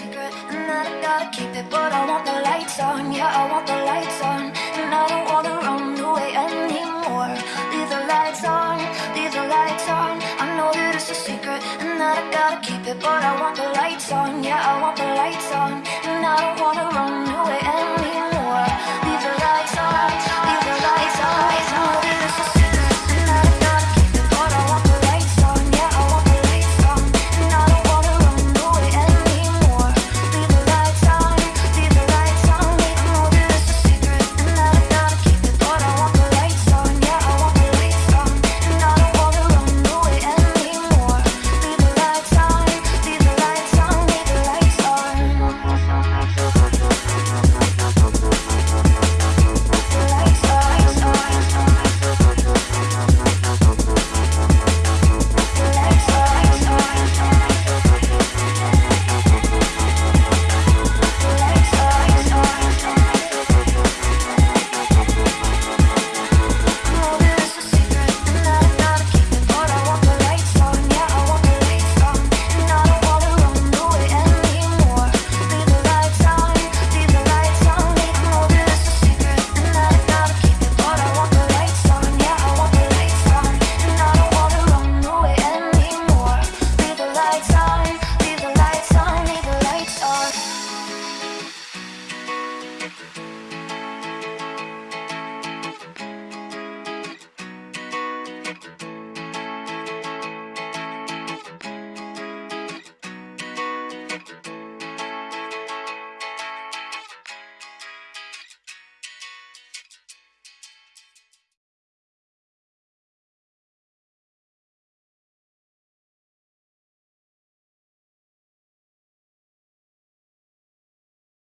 secret. And that I gotta keep it But I want the lights on. Yeah, I want the lights on. And I don't wanna run away anymore. Leave the lights on Leave the lights on. I know that it's a secret And that I gotta keep it But I want the lights on. Yeah, I want the lights on. And I don't wanna run away lights.